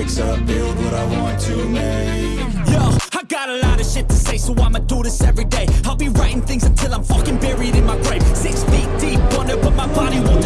bricks up, build what I want to make. Yo, I got a lot of shit to say, so I'ma do this every day. I'll be writing things until I'm fucking buried in my grave. Six feet deep under, but my body won't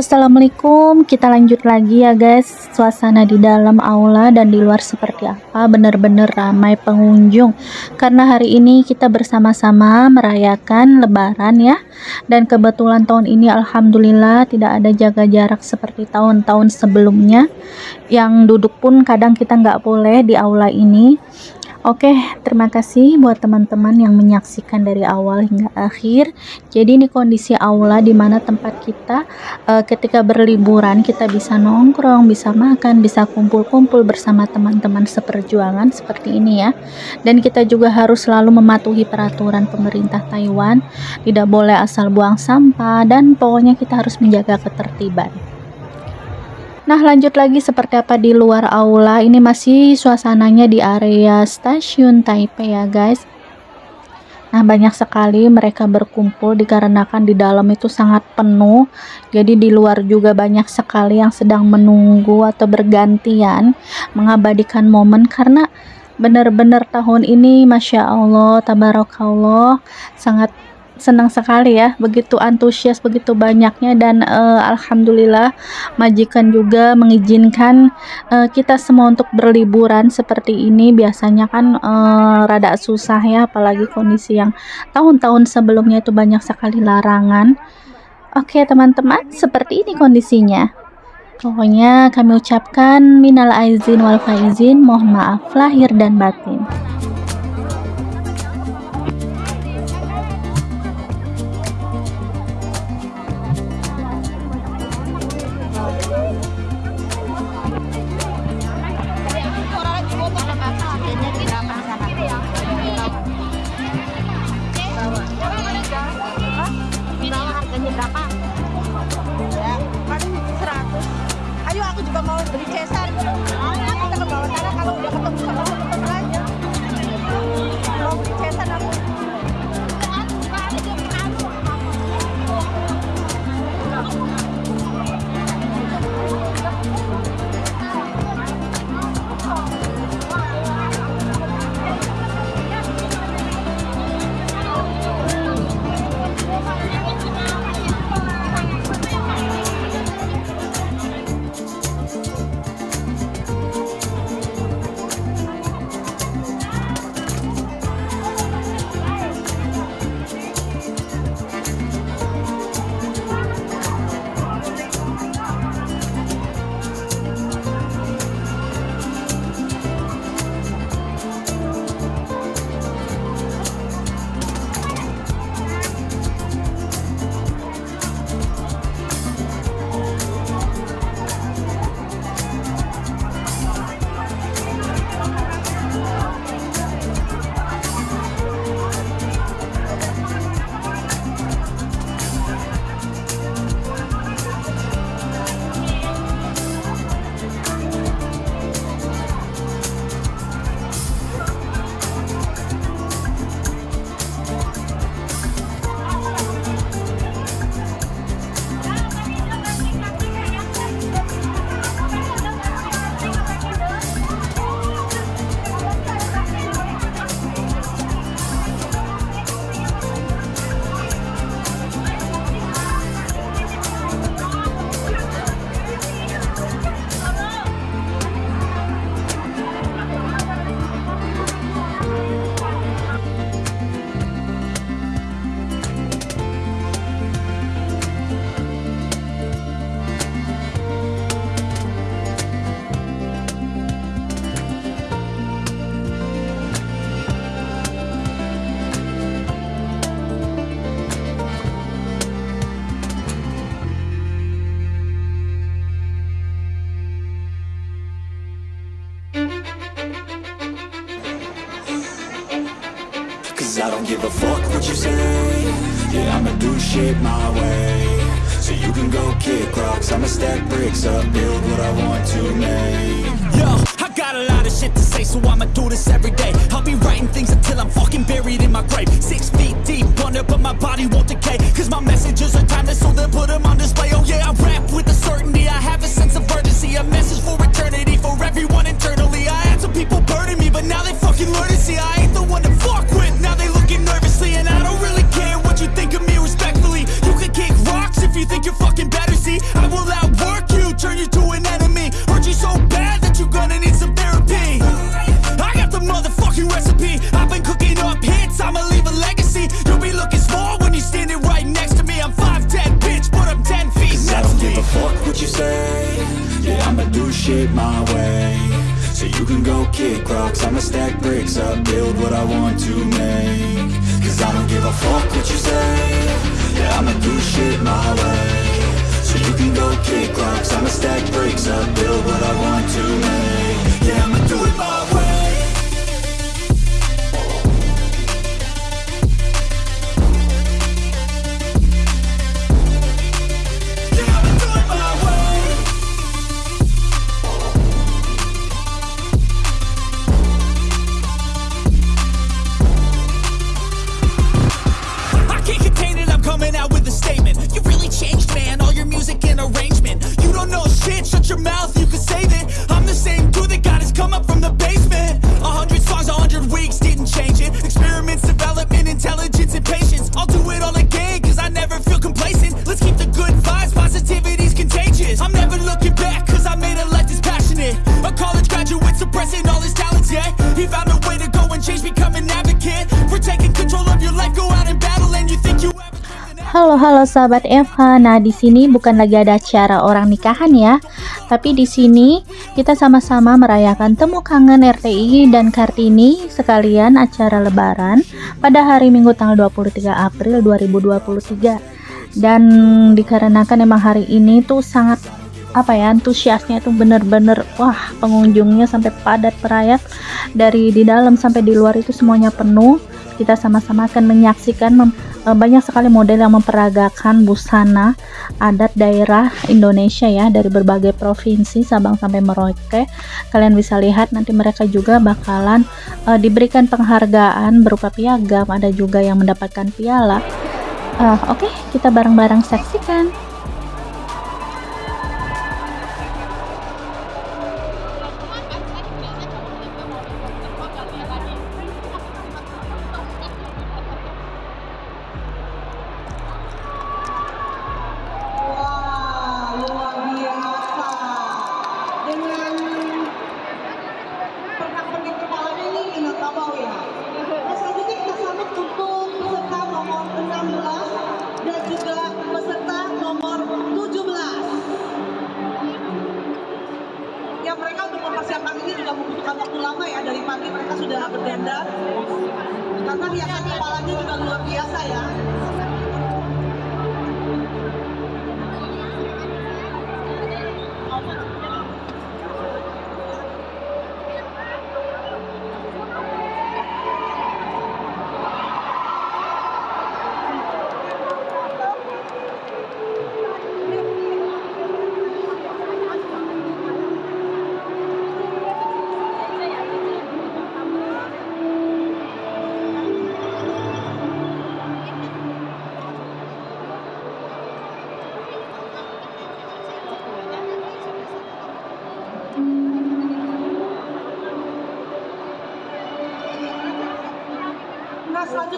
assalamualaikum. Kita lanjut lagi ya guys. Suasana di dalam aula dan di luar seperti apa? Bener-bener ramai pengunjung. Karena hari ini kita bersama-sama merayakan Lebaran ya. Dan kebetulan tahun ini alhamdulillah tidak ada jaga jarak seperti tahun-tahun sebelumnya. Yang duduk pun kadang kita nggak boleh di aula ini Oke, terima kasih buat teman-teman yang menyaksikan dari awal hingga akhir. Jadi ini kondisi aula di mana tempat kita uh, ketika berliburan kita bisa nongkrong, bisa makan, bisa kumpul-kumpul bersama teman-teman seperjuangan seperti ini ya. Dan kita juga harus selalu mematuhi peraturan pemerintah Taiwan, tidak boleh asal buang sampah dan pokoknya kita harus menjaga ketertiban. Nah lanjut lagi seperti apa di luar aula? Ini masih suasananya di area stasiun Taipei ya guys. Nah banyak sekali mereka berkumpul dikarenakan di dalam itu sangat penuh. Jadi di luar juga banyak sekali yang sedang menunggu atau bergantian mengabadikan momen karena benar-benar tahun ini Masya Allah Tabarakallah sangat senang sekali ya begitu antusias begitu banyaknya dan uh, alhamdulillah majikan juga mengizinkan uh, kita semua untuk berliburan seperti ini. Biasanya kan uh, rada susah ya apalagi kondisi yang tahun-tahun sebelumnya itu banyak sekali larangan. Oke teman-teman seperti ini kondisinya. Pokoknya kami ucapkan minal aizin wal faizin mohon maaf lahir dan batin do shit my way. So you can go kick rocks I'ma stack bricks up Build what I want to make. Cause I don't give a fuck what you say. Yeah, I'ma do shit my way. So you can go kick rocks I'ma stack bricks up Build what I want to make. Yeah, I'ma Halo sahabat Eva. Nah, di sini bukan lagi ada acara orang nikahan ya. Tapi di sini kita sama-sama merayakan temu kangen RTI dan Kartini sekalian acara lebaran pada hari Minggu tanggal 23 April 2023. Dan dikarenakan emang hari ini tuh sangat apa ya antusiasnya itu bener-bener wah pengunjungnya sampai padat merayap dari di dalam sampai di luar itu semuanya penuh kita sama-sama akan menyaksikan mem- banyak sekali model yang memperagakan busana adat daerah Indonesia ya dari berbagai provinsi Sabang sampai Merauke. Kalian bisa lihat nanti mereka juga bakalan eh, diberikan penghargaan berupa piagam. Ada juga yang mendapatkan piala. Eh, oke kita bareng-bareng saksikan 15 dan juga peserta nomor 17. Yang mereka untuk mempersiapkan ini juga membutuhkan waktu lama ya dari pagi mereka sudah berdandan. karena hiasan kepalanya juga luar biasa ya.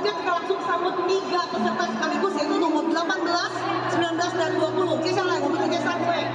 selanjutnya kita langsung sambut tiga peserta sekaligus yaitu nomor 18, 19, dan 20. Kisah lagi? nomor 3 sampai.